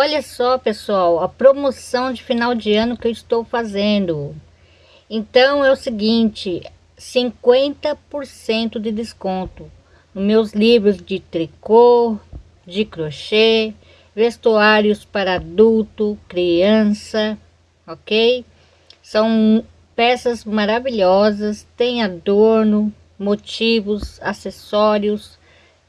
Olha só, pessoal, a promoção de final de ano que eu estou fazendo. Então é o seguinte, 50% de desconto nos meus livros de tricô, de crochê, vestuários para adulto, criança, ok? São peças maravilhosas, tem adorno, motivos, acessórios,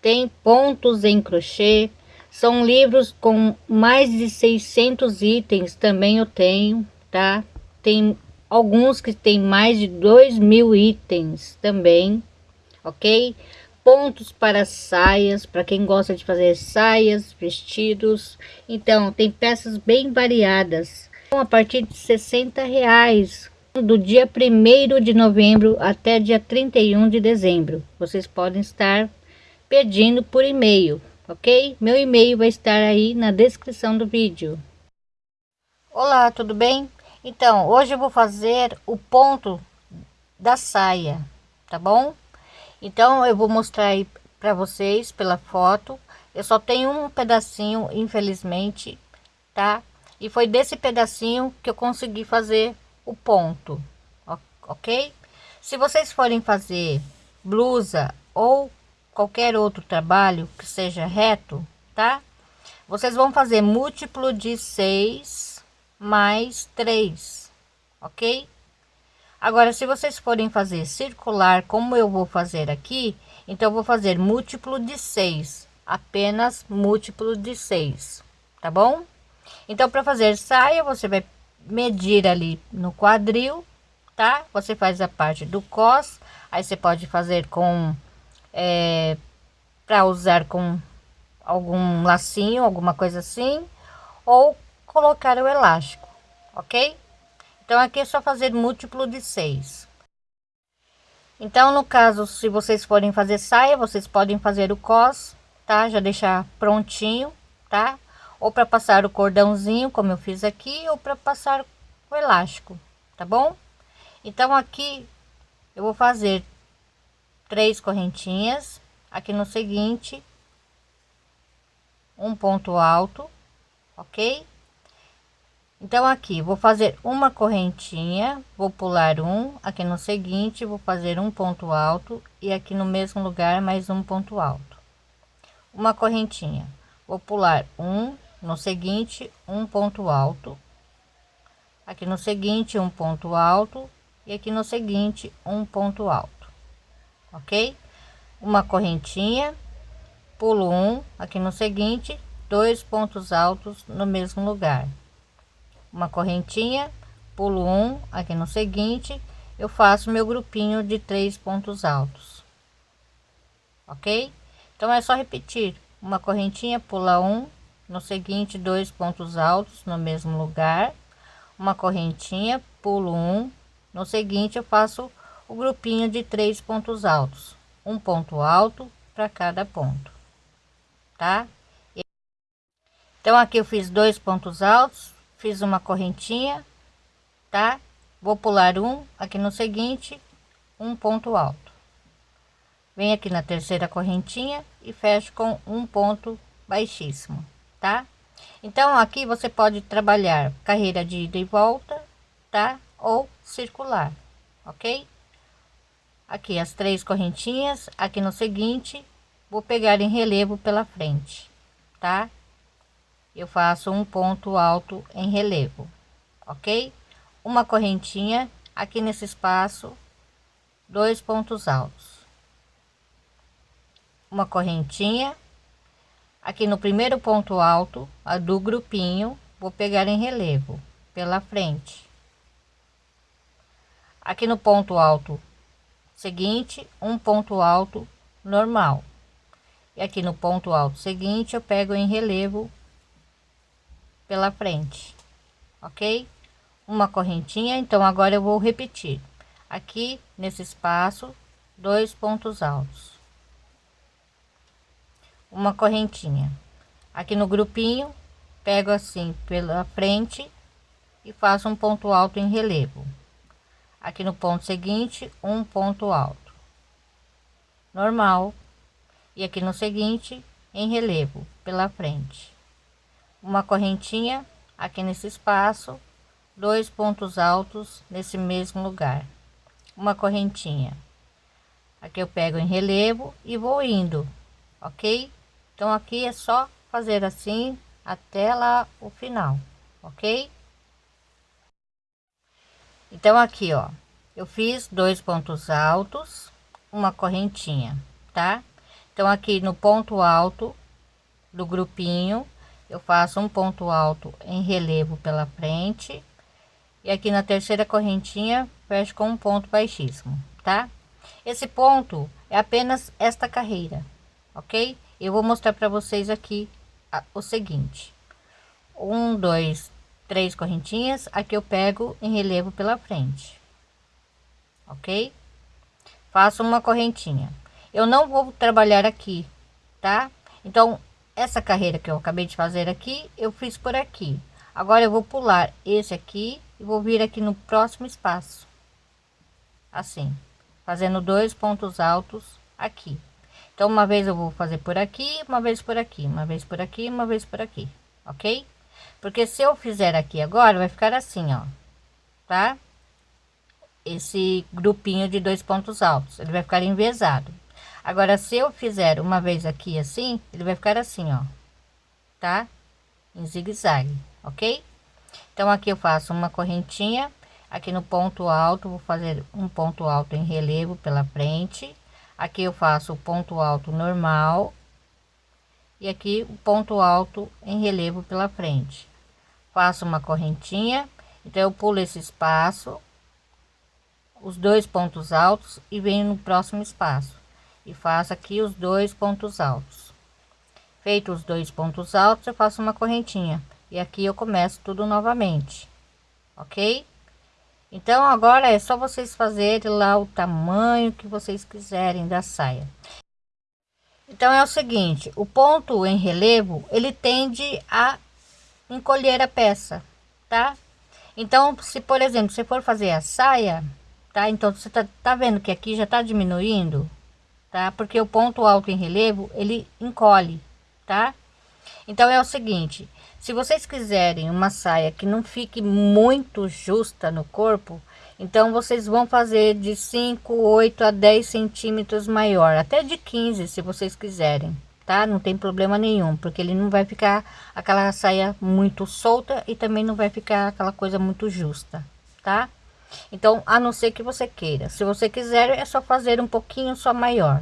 tem pontos em crochê, são livros com mais de 600 itens, também eu tenho, tá? Tem alguns que tem mais de 2 mil itens também, ok? Pontos para saias, para quem gosta de fazer saias, vestidos. Então, tem peças bem variadas. A partir de 60 reais, do dia 1 de novembro até dia 31 de dezembro. Vocês podem estar pedindo por e-mail ok? Meu e-mail vai estar aí na descrição do vídeo. Olá, tudo bem? Então, hoje eu vou fazer o ponto da saia, tá bom? Então, eu vou mostrar aí para vocês pela foto. Eu só tenho um pedacinho, infelizmente, tá? E foi desse pedacinho que eu consegui fazer o ponto, ok? Se vocês forem fazer blusa ou qualquer outro trabalho que seja reto, tá? Vocês vão fazer múltiplo de 6 mais 3, ok? Agora, se vocês forem fazer circular, como eu vou fazer aqui, então vou fazer múltiplo de 6, apenas múltiplo de 6, tá bom? Então, para fazer saia, você vai medir ali no quadril, tá? Você faz a parte do cos, aí você pode fazer com é, para usar com algum lacinho, alguma coisa assim, ou colocar o elástico, ok? Então aqui é só fazer múltiplo de 6. Então no caso, se vocês forem fazer saia, vocês podem fazer o cos, tá? Já deixar prontinho, tá? Ou para passar o cordãozinho, como eu fiz aqui, ou para passar o elástico, tá bom? Então aqui eu vou fazer três correntinhas aqui no seguinte um ponto alto ok? Então aqui vou fazer uma correntinha vou pular um aqui no seguinte vou fazer um ponto alto e aqui no mesmo lugar mais um ponto alto. Uma correntinha vou pular um no seguinte um ponto alto aqui no seguinte um ponto alto e aqui no seguinte um ponto alto ok? Uma correntinha, pulo um, aqui no seguinte, dois pontos altos no mesmo lugar. Uma correntinha, pulo um, aqui no seguinte, eu faço meu grupinho de três pontos altos. Ok? Então é só repetir. Uma correntinha, pula um, no seguinte, dois pontos altos no mesmo lugar. Uma correntinha, pulo um, no seguinte eu faço o grupinho de três pontos altos, um ponto alto para cada ponto, tá? Então aqui eu fiz dois pontos altos, fiz uma correntinha, tá? Vou pular um aqui no seguinte, um ponto alto. Vem aqui na terceira correntinha e fecho com um ponto baixíssimo, tá? Então aqui você pode trabalhar carreira de ida e volta, tá? Ou circular, ok? Aqui as três correntinhas aqui no seguinte vou pegar em relevo pela frente tá? Eu faço um ponto alto em relevo ok? Uma correntinha aqui nesse espaço dois pontos altos. Uma correntinha aqui no primeiro ponto alto a do grupinho vou pegar em relevo pela frente. Aqui no ponto alto seguinte um ponto alto normal. E aqui no ponto alto seguinte eu pego em relevo pela frente ok? Uma correntinha então agora eu vou repetir. Aqui nesse espaço dois pontos altos. Uma correntinha. Aqui no grupinho pego assim pela frente e faço um ponto alto em relevo aqui no ponto seguinte um ponto alto normal e aqui no seguinte em relevo pela frente uma correntinha aqui nesse espaço, dois pontos altos nesse mesmo lugar, uma correntinha. Aqui eu pego em relevo e vou indo, ok? Então aqui é só fazer assim até lá o final, ok? Então aqui, ó, eu fiz dois pontos altos, uma correntinha, tá? Então aqui no ponto alto do grupinho, eu faço um ponto alto em relevo pela frente e aqui na terceira correntinha fecho com um ponto baixíssimo, tá? Esse ponto é apenas esta carreira, ok? Eu vou mostrar para vocês aqui o seguinte: um, dois, três correntinhas. Aqui eu pego em relevo pela frente, ok? Faço uma correntinha. Eu não vou trabalhar aqui, tá? Então, essa carreira que eu acabei de fazer aqui, eu fiz por aqui. Agora eu vou pular esse aqui e vou vir aqui no próximo espaço, assim fazendo dois pontos altos aqui então uma vez eu vou fazer por aqui uma vez por aqui uma vez por aqui uma vez por aqui ok porque se eu fizer aqui agora vai ficar assim ó tá? Esse grupinho de dois pontos altos ele vai ficar envezado. Agora se eu fizer uma vez aqui assim ele vai ficar assim ó tá? Em zigue-zague ok? Então aqui eu faço uma correntinha. Aqui no ponto alto vou fazer um ponto alto em relevo pela frente. Aqui eu faço o ponto alto normal e aqui o ponto alto em relevo pela frente. Faço uma correntinha então eu pulo esse espaço os dois pontos altos e venho no próximo espaço. E faço aqui os dois pontos altos. Feito os dois pontos altos eu faço uma correntinha. E aqui eu começo tudo novamente. Ok? Então agora é só vocês fazerem lá o tamanho que vocês quiserem da saia. Então é o seguinte, o ponto em relevo, ele tende a encolher a peça, tá? Então, se por exemplo, você for fazer a saia, tá? Então você tá, tá vendo que aqui já tá diminuindo, tá? Porque o ponto alto em relevo, ele encolhe, tá? Então é o seguinte, se vocês quiserem uma saia que não fique muito justa no corpo, então vocês vão fazer de 5, 8 a 10 centímetros maior, até de 15 se vocês quiserem, tá? Não tem problema nenhum, porque ele não vai ficar aquela saia muito solta e também não vai ficar aquela coisa muito justa, tá? Então, a não ser que você queira. Se você quiser, é só fazer um pouquinho só maior,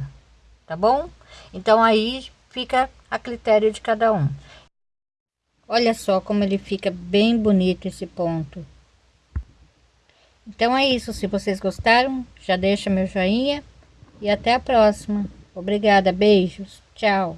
tá bom? Então, aí fica a critério de cada um. Olha só como ele fica bem bonito esse ponto. Então é isso, se vocês gostaram, já deixa meu joinha e até a próxima. Obrigada, beijos, tchau.